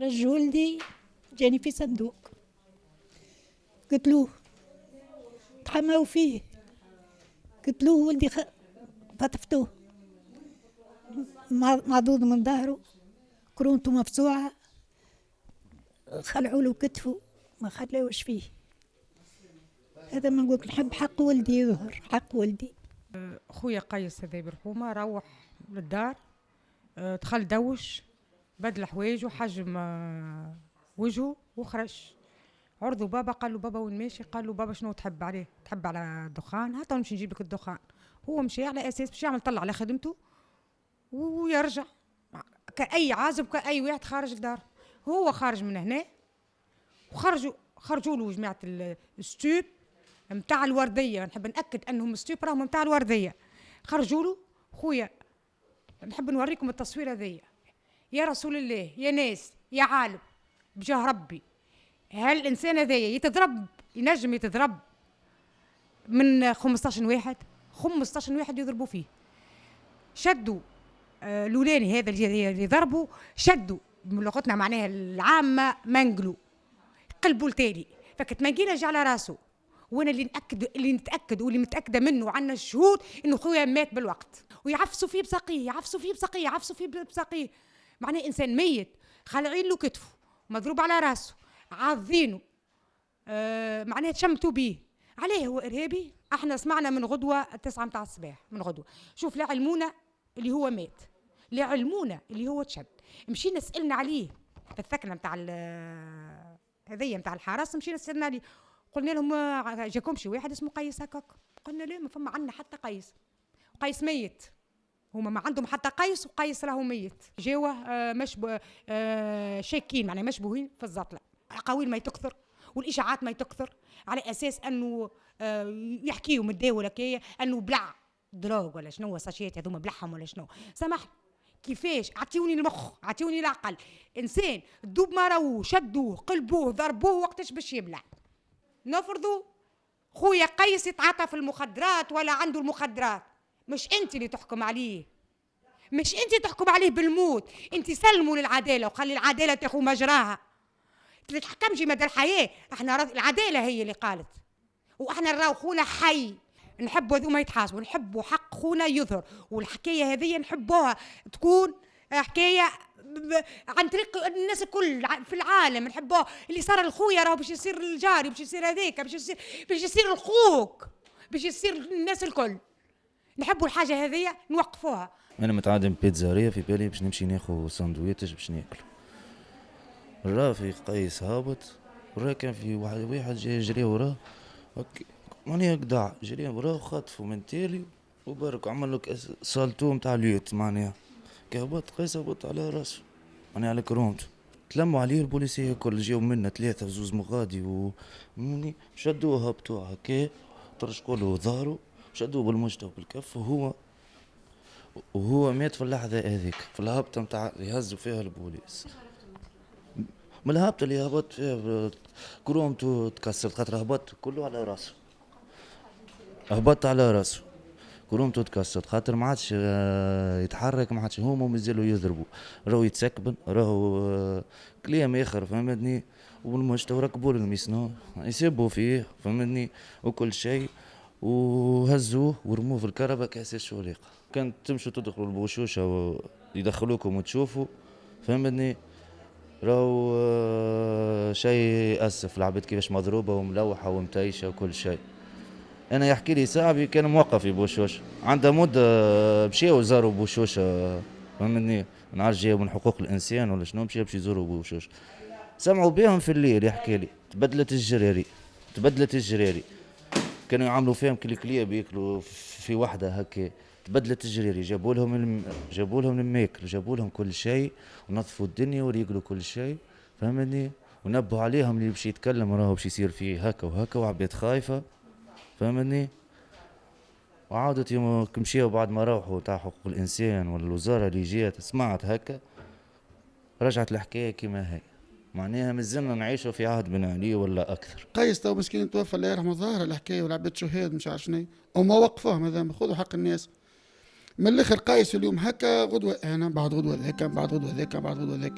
رج ولدي جاني في صندوق. قتلوه تحماو فيه. قتلوه ولدي خ... معضوض من ظهره. كرونته مفزوعة. خلعوا له كتفه ما خلاوش فيه. هذا ما نقول نحب حق ولدي يظهر حق ولدي. خويا قيس هذا برحومه روح للدار. آه، دخل دوش. بدل حوايجه حجم آه، وجهه وخرج. عرضوا بابا قال له بابا وين ماشي؟ قال له بابا شنو تحب عليه؟ تحب على الدخان؟ هات نمشي نجيب لك الدخان. هو مشي على أساس باش يعمل طلع على خدمته ويرجع. كأي عازب كأي واحد خارج الدار هو خارج من هنا وخرجوا خرجوا له جماعة ال stop متاع الوردية. نحب نأكد أنهم stop راهم متاع الوردية. خرجوا له. خويا نحب نوريكم التصوير هذيا. يا رسول الله يا ناس يا عالم بجاه ربي. هل الإنسان هذايا يتضرب؟ ينجم يتضرب من 15 واحد؟ 15 واحد يضربوا فيه. شدوا آه لولاني هذا اللي ضربوا شدوا بلغتنا معناها العامة منقلوا قلبوا التالي فكت منقيلة جا على راسه. وأنا اللي نأكد اللي نتأكد واللي متأكدة منه وعندنا الشهود إنه خويا مات بالوقت. ويعفسوا فيه بساقيه يعفسوا فيه بساقيه يعفسوا فيه بساقيه. معناه إنسان ميت خالعين له كتفه مضروب على راسه عاضينه. آه معناه تشمتوا بيه. عليه هو إرهابي. إحنا سمعنا من غدوة التسعة متاع الصباح من غدوة. شوف لا علمونا اللي هو مات لا علمونا اللي هو تشد. مشينا سألنا عليه في الثكنة متاع هذيا متاع الحرس مشينا سألنا عليه. قلنا لهم جاكم شي واحد اسمه قيس هكاك؟ قلنا لا ما فما عندنا حتى قيس. قيس ميت. هما ما عندهم حتى قيس وقيس راهو ميت. جاوه آه مشبه آه شاكين معناها مشبوهين في الزطله اقاويل ما تكثر والإشاعات ما تكثر على أساس أنه آه يحكيوا الدواء كي أنه بلع drogue ولا شنو ساشيات هذوما بلعهم ولا شنو. سامحني. كيفاش؟ اعطيوني المخ اعطيوني العقل. إنسان دوب ما راهو شدوه قلبوه ضربوه وقتاش باش يبلع. نفرضوا خويا قيس يتعاطى في المخدرات ولا عنده المخدرات. مش انت اللي تحكم عليه. مش انت تحكم عليه بالموت. انت سلموا للعدالة وخلي العدالة تاخذ مجراها. تحكمش مدى الحياة. إحنا العدالة هي اللي قالت. وإحنا نراو خونا حي. نحبوا هذوما يتحاسبوا. نحبوا حق خونا يظهر. والحكاية هذه نحبوها تكون حكاية عن طريق الناس الكل في العالم. نحبوه اللي صار لخويا راهو باش يصير الجاري باش يصير هذاك باش يصير باش يصير الخوك باش يصير الناس الكل. نحبوا الحاجة هذه نوقفوها. أنا متعادم بيتزارية في بالي باش نمشي ناخذ ساندويتش باش ناكل. الرافي قيس هابط وراه كان في واحد واحد جاي يجري وراه. ماني قدع جري وراه خطفه من تالي وبرك عمل لك سالتو نتاع اليوت معناها. كهبط قيس هبط على راسه معناها على كرومته تلموا عليه البوليسية الكل جاو منا ثلاثة زوز مغادي و شدوه هبطوه هكا طرشقوا له ظهره شدوه بالمجد وبالكف وهو وهو مات في اللحظة هذيك في الهبطة نتاع يهزوا فيها البوليس. من الهبطة اللي هبط فيها كرومته تكسرت خاطر هبط كله على راسه. هبط على راسه. كرومته تكسرت خاطر ما عادش آه، يتحرك ما عادش هما مازالوا يضربوا. راهو يتسكبن راهو آه، كلام آخر فهمتني؟ والمجتمع وركبوا الميسنو يسبوا فيه فهمتني؟ وكل شيء. وهزوه ورموه في الكهرباء كاساس شوليقه كانت تمشوا تدخلوا البوشوشة ويدخلوكم وتشوفوا فهمتني؟ راهو آه، شيء يأسف العباد كيفاش مضروبة وملوحة ومتيشه وكل شيء. أنا يحكي لي صاحبي كان موقف في بوشوش. عنده مده مشاو زاروا بوشوش فهمتني؟ نعرف جاي من حقوق الإنسان ولا شنو مشاو باش يزوروا بوشوش. سمعوا بهم في الليل يحكي لي تبدلت الجراري تبدلت الجراري. كانوا يعملوا فيهم كليكليه بياكلوا في وحدة هكا. تبدلت الجراري جابوا لهم الم... جابوا لهم الماكل جابوا لهم كل شيء ونظفوا الدنيا وريقلوا كل شيء فهمتني؟ ونبهوا عليهم اللي باش يتكلم راهو باش يصير فيه هكا وهكا وعباد خايفة فهمتني؟ وعاودت يوم مشيو بعد ما روحوا تاع حقوق الإنسان والوزارة اللي جات سمعت هكا رجعت الحكاية كما هي. معناها مازلنا نعيشوا في عهد بن علي ولا أكثر. قيس تو مسكين توفى الله يرحمه ظاهر الحكاية والعباد شهاد مش عارف شنو. وما وقفوه هذا خذوا حق الناس. من الآخر قايس اليوم هكا غدوة أنا بعد غدوة ذاك بعد غدوة ذاك بعد غدوة ذاك.